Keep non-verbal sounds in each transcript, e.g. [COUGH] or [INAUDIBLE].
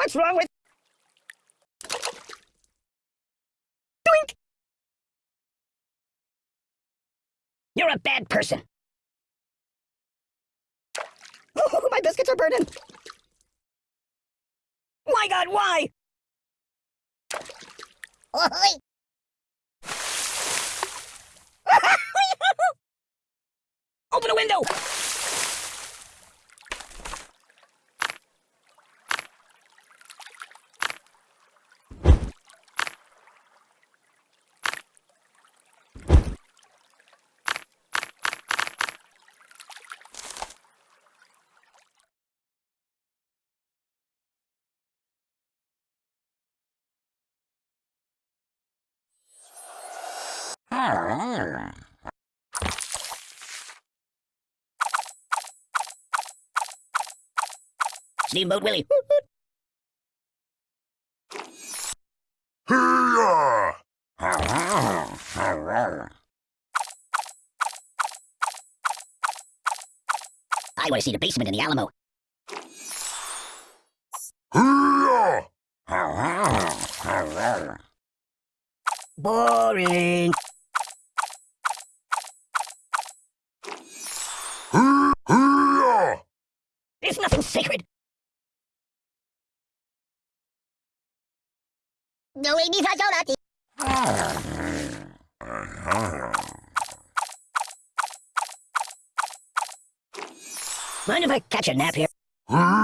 What's wrong with... Doink! You're a bad person. Oh, my biscuits are burning. My God, why? [LAUGHS] Open a window! Steamboat Willie. I want to see the basement in the Alamo. Boring. There's sacred. No, hindi sa natin. Mind if I catch a nap here? Hmm?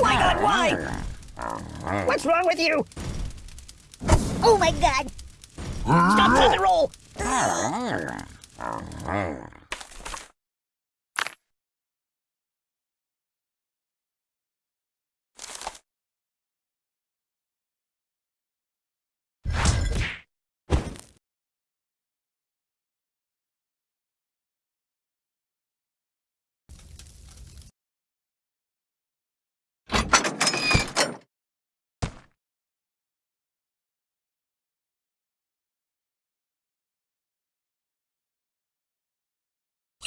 My God, why? What's wrong with you? Oh my god. Stop, drop, and roll!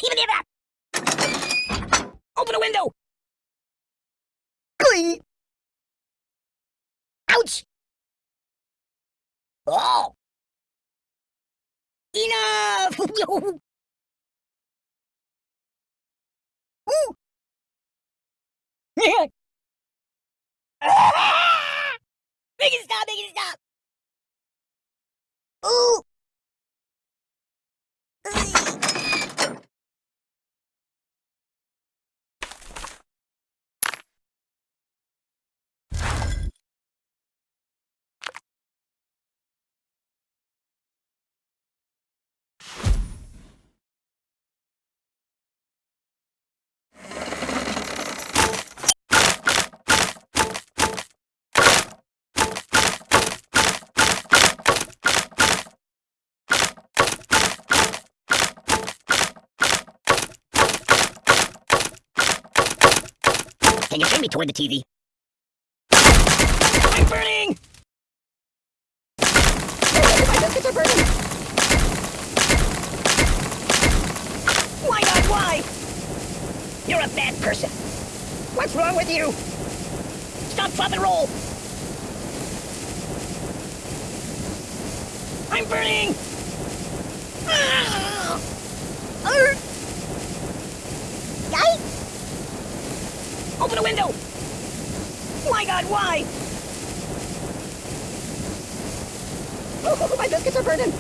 Even if that. Open a window! Ouch! Oh! Enough! [LAUGHS] Ooh. [LAUGHS] Make it stop, make it stop! Ooh. Can you turn me toward the TV? I'm burning! My biscuits are burning! Why not? Why? You're a bad person. What's wrong with you? Stop, drop, and roll! I'm burning! Ah! Open a window! My God, why? Oh, my biscuits are burning!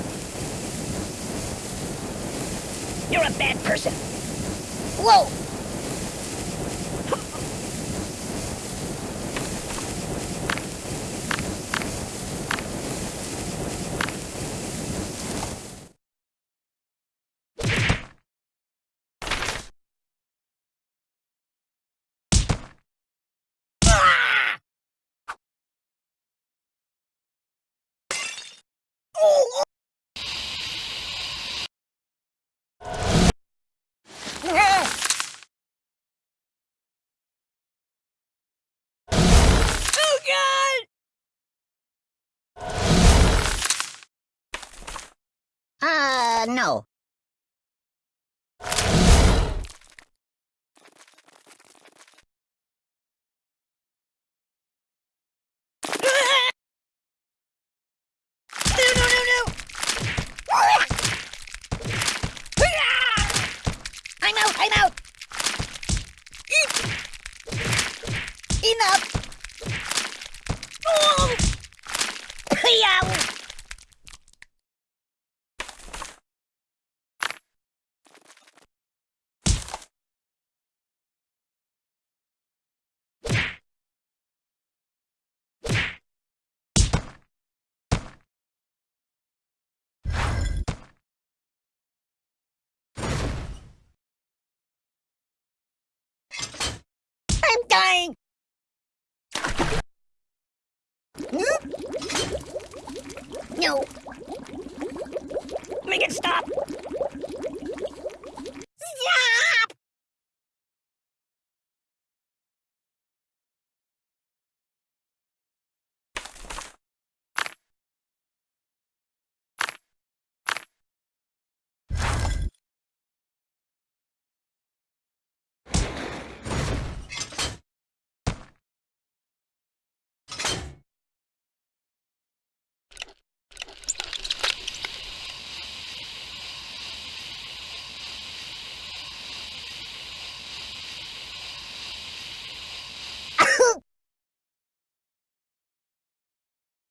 You're a bad person. Whoa. Oh God! Uh, no. No, no, no, no! I'm out, I'm out! Enough! Oh! Yow! I'm dying! No. Make it stop! Stop!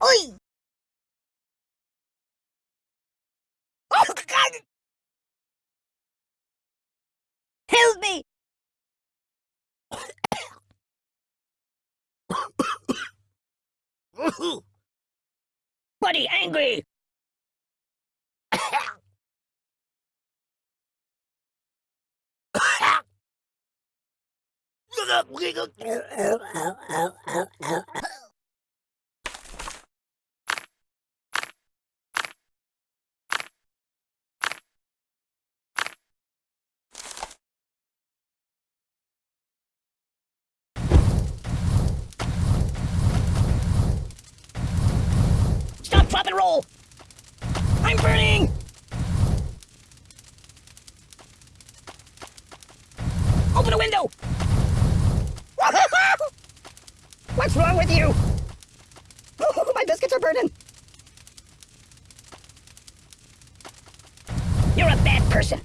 Oi! Oh God! Help me! Buddy, angry! [LAUGHS] Drop, and roll! I'm burning! Open a window! [LAUGHS] What's wrong with you? [LAUGHS] my biscuits are burning! You're a bad person!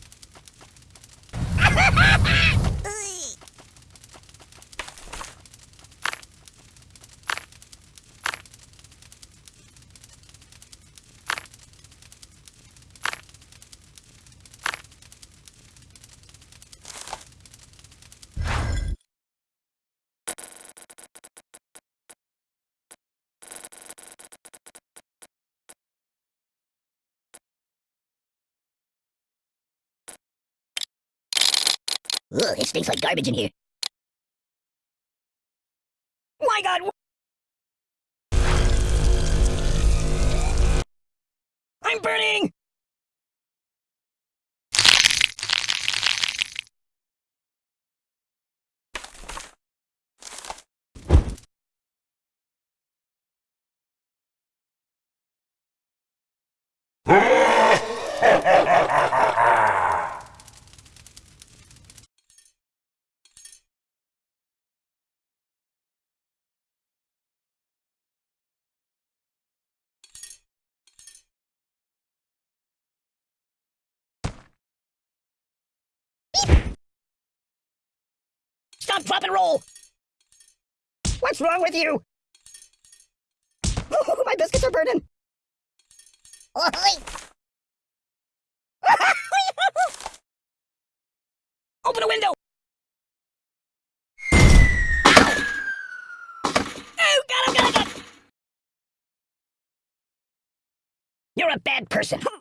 Ugh, it stinks like garbage in here. My god! I'm burning! Stop, drop, and roll! What's wrong with you? [LAUGHS] my biscuits are burning! [LAUGHS] Open a window! Oh, God, oh, God, oh, God! You're a bad person. [LAUGHS]